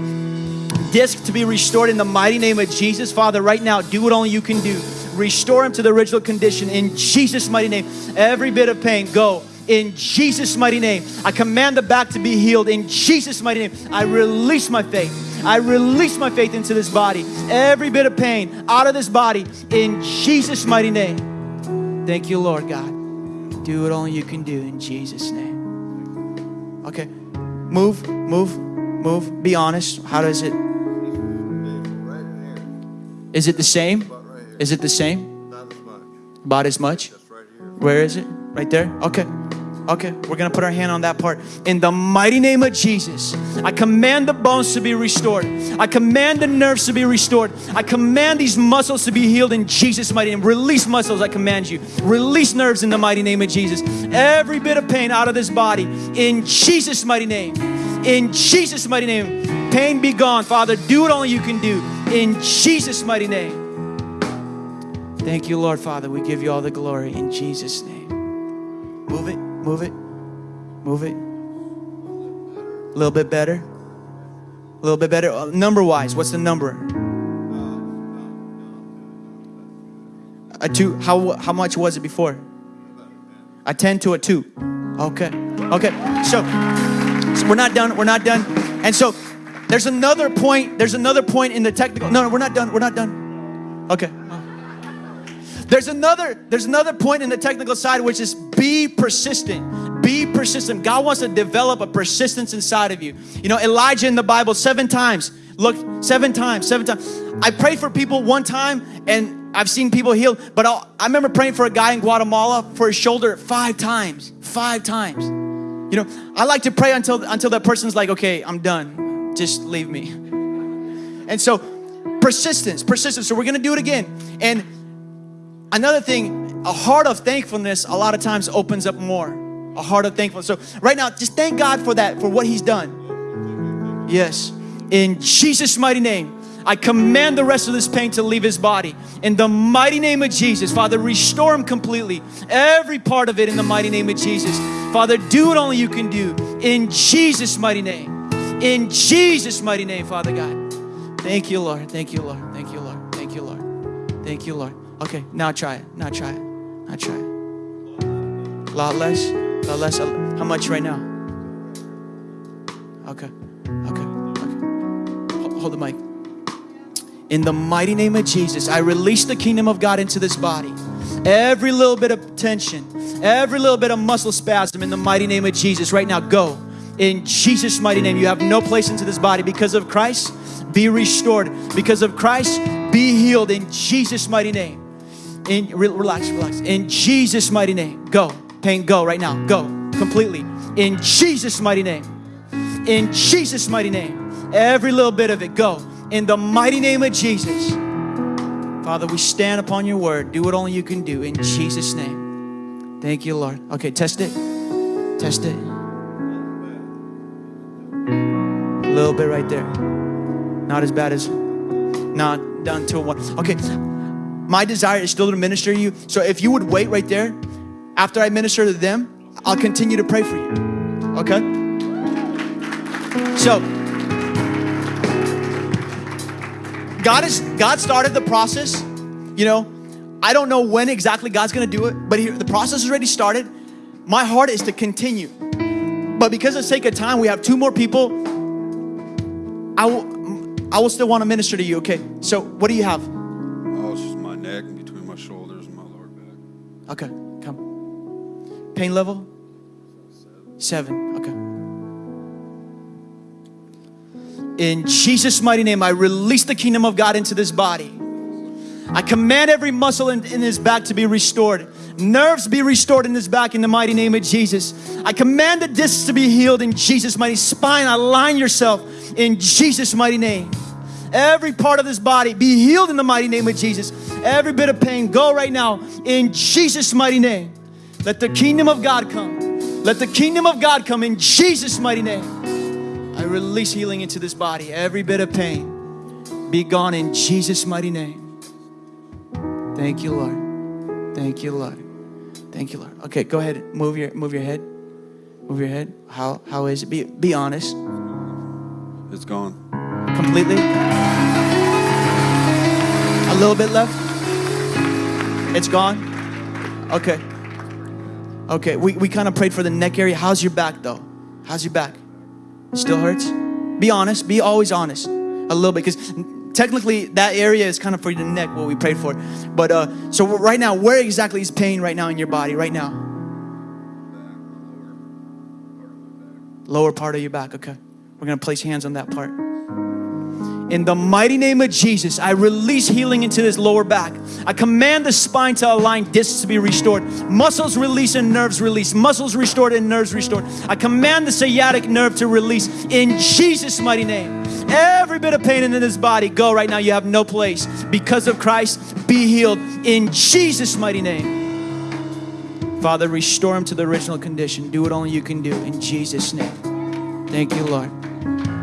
disc to be restored in the mighty name of Jesus. Father, right now, do what only you can do. Restore him to the original condition in Jesus' mighty name. Every bit of pain, go in Jesus' mighty name. I command the back to be healed in Jesus' mighty name. I release my faith. I release my faith into this body. Every bit of pain out of this body in Jesus' mighty name. Thank you, Lord God. Do what only you can do in Jesus' name. Okay. Move, move, move. Be honest. How does it? Right in here, Is it the same? about right here. Is it the same? Not as much. About as much? Just right here. Where is it? Right there? Okay. Okay, we're gonna put our hand on that part. In the mighty name of Jesus, I command the bones to be restored. I command the nerves to be restored. I command these muscles to be healed in Jesus' mighty name. Release muscles, I command you. Release nerves in the mighty name of Jesus. Every bit of pain out of this body in Jesus' mighty name. in Jesus' mighty name. Pain be gone, Father. Do what only you can do in Jesus' mighty name. Thank you, Lord, Father. We give you all the glory in Jesus' name. Move it, move it, move it. A little bit better. A little bit better. Uh, number wise, what's the number? A two. How how much was it before? A ten to a two. Okay. Okay. So, so we're not done. We're not done. And so there's another point. There's another point in the technical. No, no, we're not done. We're not done. Okay. There's another. There's another point in the technical side, which is be persistent. Be persistent. God wants to develop a persistence inside of you. You know, Elijah in the Bible seven times. Look, seven times, seven times. I prayed for people one time, and I've seen people healed. But I'll, I remember praying for a guy in Guatemala for his shoulder five times. Five times. You know, I like to pray until until that person's like, okay, I'm done. Just leave me. And so, persistence, persistence. So we're gonna do it again. And another thing, a heart of thankfulness a lot of times opens up more. A heart of thankfulness. So right now, just thank God for that, for what He's done. Yes. In Jesus' mighty name. I command the rest of this pain to leave his body. In the mighty name of Jesus, Father, restore him completely. Every part of it in the mighty name of Jesus. Father, do what only you can do. In Jesus' mighty name. In Jesus' mighty name, Father God. Thank you, Lord. Thank you, Lord. Thank you, Lord. Thank you, Lord. Thank you, Lord. Okay, now try it. Now try it. Now try it. A lot less. A lot less. How much right now? Okay. Okay. Okay. Hold, hold the mic. In the mighty name of Jesus, I release the kingdom of God into this body. Every little bit of tension, every little bit of muscle spasm in the mighty name of Jesus, right now, go. In Jesus' mighty name, you have no place into this body. Because of Christ, be restored. Because of Christ, be healed in Jesus' mighty name. In re- relax, relax. In Jesus' mighty name, go. Pain, go right now. Go completely. In Jesus' mighty name. In Jesus' mighty name. Every little bit of it, go. In the mighty name of Jesus. Father, we stand upon your word. Do what only you can do in Jesus' name. Thank you, Lord. Okay, test it. Test it. Little bit right there. Not as bad as not done to one. Okay, my desire is still to minister to you. So if you would wait right there, after I minister to them, I'll continue to pray for you. Okay? So God is God started the process. You know, I don't know when exactly God's gonna do it, but here, the process is already started. My heart is to continue. But because of sake of time, we have two more people. I will I will still want to minister to you, okay? So what do you have? Oh, it's just my neck and between my shoulders and my lower back. Okay, come. Pain level? Seven. Okay. In Jesus' mighty name, I release the kingdom of God into this body. I command every muscle in, in his back to be restored. Nerves be restored in his back in the mighty name of Jesus. I command the discs to be healed in Jesus' mighty spine. Align yourself in Jesus' mighty name. Every part of this body be healed in the mighty name of Jesus. Every bit of pain go right now in Jesus' mighty name. Let the kingdom of God come. Let the kingdom of God come in Jesus' mighty name. I release healing into this body. Every bit of pain be gone in Jesus' mighty name. Thank you, Lord. Thank you, Lord. Thank you, Lord. Okay, go ahead. Move your move your head. Move your head. How how is it? Be be honest. It's gone. Completely. A little bit left. It's gone. Okay. Okay. We we kind of prayed for the neck area. How's your back though? How's your back? Still hurts? Be honest. Be always honest. A little bit because technically that area is kind of for the neck what we prayed for but uh so right now where exactly is pain right now in your body right now lower part of your back okay we're gonna place hands on that part in the mighty name of Jesus, I release healing into this lower back. I command the spine to align, discs to be restored, muscles release and nerves release, muscles restored and nerves restored. I command the sciatic nerve to release in Jesus' mighty name. Every bit of pain in this body, go right now. You have no place. Because of Christ, be healed in Jesus' mighty name. Father, restore him to the original condition. Do what only you can do in Jesus' name. Thank you, Lord.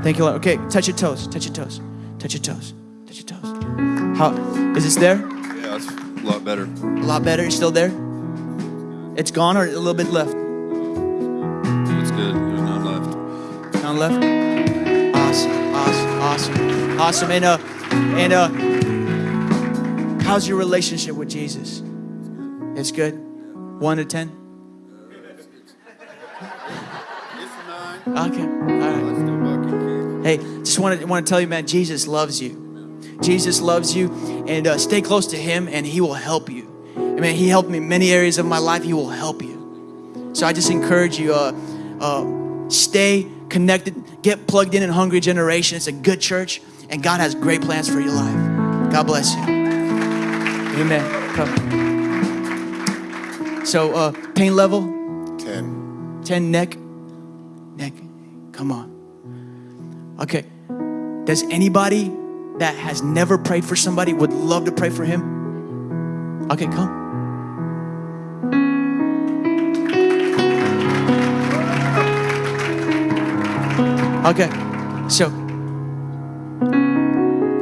Thank you, Lord. Okay, touch your toes. Touch your toes. Touch your toes. Touch your toes. How is this there? Yeah, it's a lot better. A lot better. It's still there. It's gone or a little bit left. It's good. There's none left. Down left. Awesome, awesome. And uh, and uh, how's your relationship with Jesus? It's good. One to ten. Okay. All right. Hey, just want to want to tell you, man. Jesus loves you. Jesus loves you, and uh, stay close to Him, and He will help you. I mean, He helped me in many areas of my life. He will help you. So I just encourage you. Uh, uh, stay connected. Get plugged in in Hungry Generation. It's a good church, and God has great plans for your life. God bless you. Amen. Come. So, uh, pain level 10. 10 neck. Neck. Come on. Okay. Does anybody that has never prayed for somebody would love to pray for him? Okay, come. Okay. So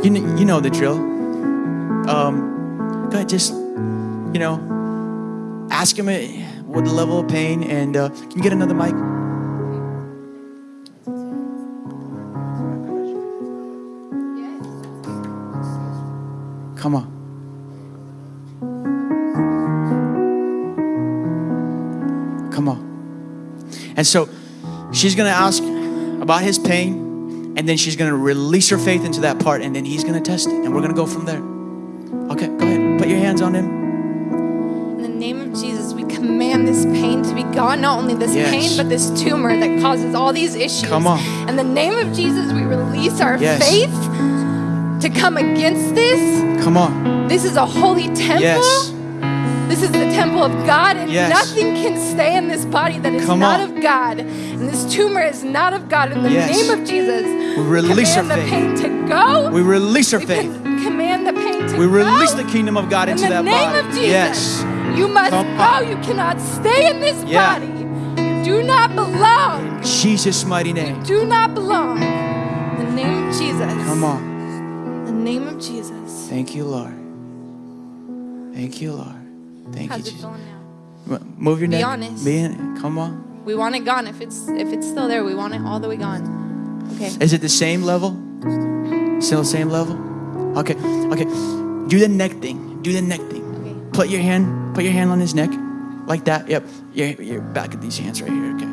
you kn- you know the drill. Um, go ahead, just you know, ask him uh, what the level of pain, and uh, can you get another mic? Come on. Come on. And so she's going to ask about his pain, and then she's going to release her faith into that part, and then he's going to test it, and we're going to go from there. Okay, go ahead. Put your hands on him. In the name of Jesus, we command this pain to be gone. Not only this Yes. pain, but this tumor that causes all these issues. Come on. In the name of Jesus, we release our Yes. faith to come against this. Come on. This is a holy temple. Yes. This is the temple of God, and Yes. nothing can stay in this body that is Come not on. of God. And this tumor is not of God. In the Yes. name of Jesus, We release our command the faith. pain to go. We release our We faith. command the pain to We go. release the kingdom of God in into the that name body. of Jesus. Yes. You must Come go. on. You cannot stay in this Yeah. body. You do not belong. In Jesus' mighty name. You Do not belong. In the name of Jesus. Come on. In the name of Jesus. Thank you, Lord. Thank you, Lord. Thank How's you, it Jesus. feeling now? Move your Be neck. honest. Be Come on. We want it gone. If it's if it's still there, we want it all the way gone. Okay. Is it the same level? Still the same level? Okay. Okay. Do the neck thing. Do the neck thing. Okay. Put your hand. Put your hand on his neck, like that. Yep. You're, you're back at these hands right here. Okay.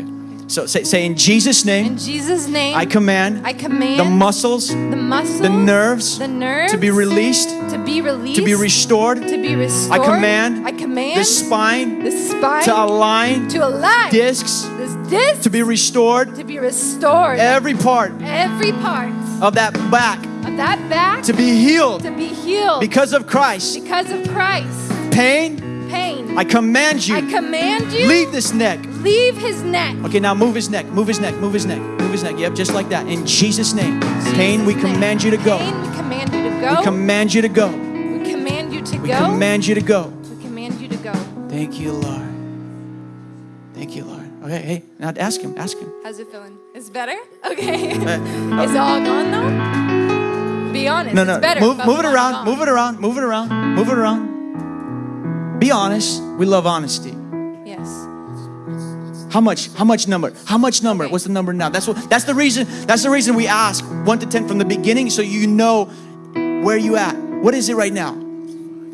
Okay. So say, say in Jesus' name. In Jesus' name, I command I command the muscles, the muscles, the nerves, the nerves to be released, to be released, to be restored. to be restored. command I command The spine the spine to align, to align. discs this disc to be restored. to be restored. Every part Every part of that back of that back to be healed to be healed because of Christ. because of Christ. Pain, Pain. I command you, I command you leave this neck. Leave his neck. Okay, now move his neck, move his neck, move his neck, move his neck. Yep, just like that. In Jesus' name. Pain, we command you to go. Pain, we command you to go. We command you to go. We command you to We go. command you to go. we command you to go. Thank you, Lord. Thank you, Lord. Okay, hey, now ask him, ask him. How's it feeling? It's better? Okay. Uh, Is it all gone though? Be honest. No, no, It's better. move, move it around, move it around, move it around, move it around. Be honest. We love honesty. Yes. How much? How much number? How much number? What's the number now? That's what. That's the reason. That's the reason we ask one to ten from the beginning, so you know where you at. What is it right now?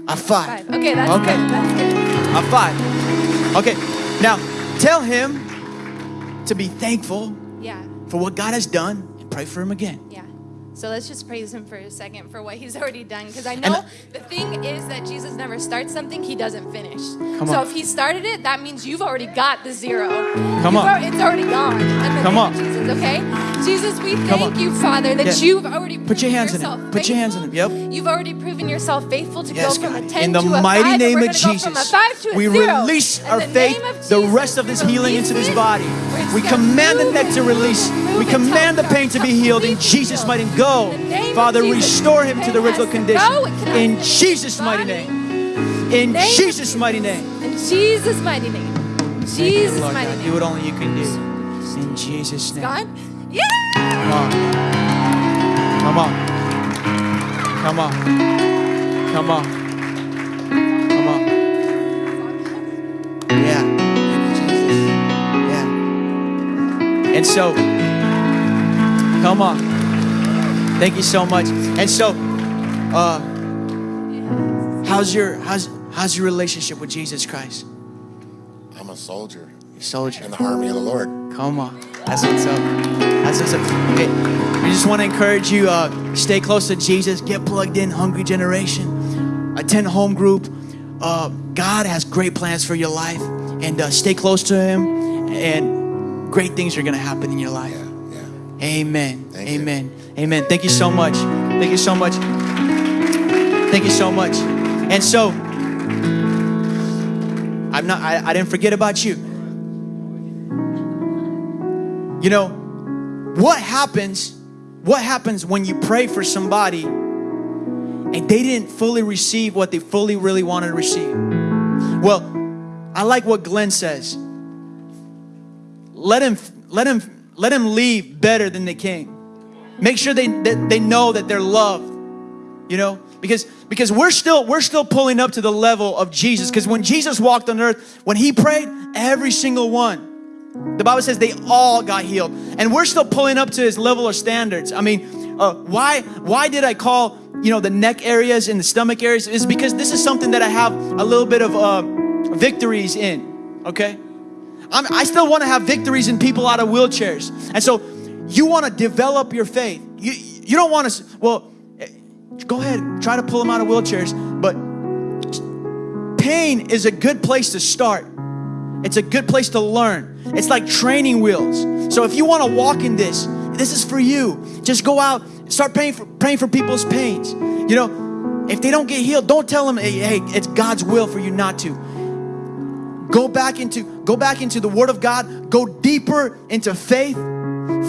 A five. Five. Okay, that's Okay. good. That's good. A five. Okay. Now tell him to be thankful Yeah. for what God has done and pray for him again. Yeah. So let's just praise him for a second for what he's already done. Because I And know the thing is that Jesus never starts something he doesn't finish. Come so on. if he started it, that means you've already got the zero. Come You've on. al- it's already gone. Come on. Jesus, okay? Jesus, we Come thank on. you, Father, that you've already Put your hands in it. Put your hands in faithful. it. Yep. You've already proven yourself faithful to Yes, go from God. a 10 In the to a mighty 5, and name of gonna go from a Jesus, 5 to a we 0. release In our faith, the rest of this healing into this body. We're just command the neck to release. We command the pain to be healed in Jesus' mighty name. Go. In the name of Father, restore him to the original condition. go. It cannot In Jesus' mighty name. In Jesus' mighty name. In Jesus' mighty name. Jesus' mighty name. Do what only you can do. In Jesus' name. God? Yeah! Come on. Come on. Come on. Come on. Yeah. Thank you, Jesus. Yeah. And so, come on. Thank you so much. And so, uh, how's your how's how's your relationship with Jesus Christ? I'm a soldier Your soldier. in the army of the Lord. Come on. That's what's up. That's what's up. Okay. We just want to encourage you, uh, stay close to Jesus, get plugged in, hungry generation, attend home group. Uh, God has great plans for your life, and uh, stay close to Him, and great things are going to happen in your life. Yeah. Amen. Thank you. Amen. Amen. Thank you so much. Thank you so much. Thank you so much. And so, I'm not. I, I didn't forget about you. You know, what happens? What happens when you pray for somebody and they didn't fully receive what they fully really wanted to receive? Well, I like what Glenn says. Let him, let him, let them leave better than they came. Make sure they that they know that they're loved. You know, because because we're still we're still pulling up to the level of Jesus. Because when Jesus walked on earth, when he prayed, every single one, the Bible says they all got healed, and we're still pulling up to his level of standards. I mean, uh, why why did I call you know the neck areas and the stomach areas? Is because this is something that I have a little bit of uh, victories in. Okay, I'm, I still want to have victories in people out of wheelchairs, and so you want to develop your faith. You you don't want to well. eh, Go ahead, try to pull them out of wheelchairs, but pain is a good place to start. It's a good place to learn. It's like training wheels. So if you want to walk in this, this is for you. Just go out, start praying for praying for people's pains. You know, if they don't get healed, don't tell them, hey, hey, it's God's will for you not to. Go back into go back into the Word of God. Go deeper into faith.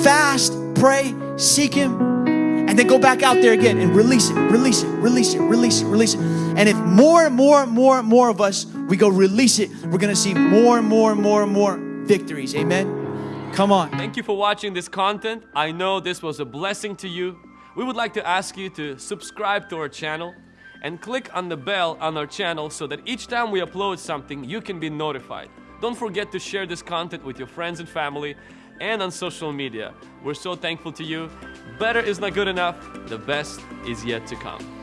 Fast, pray, seek Him, and then go back out there again and release it, release it, release it, release it, release it. And if more and more and more and more of us we go release it, we're gonna see more and more and more and more victories. Amen. Come on. Thank you for watching this content. I know this was a blessing to you. We would like to ask you to subscribe to our channel and click on the bell on our channel so that each time we upload something, you can be notified. Don't forget to share this content with your friends and family and on social media. We're so thankful to you. Better is not good enough. The best is yet to come.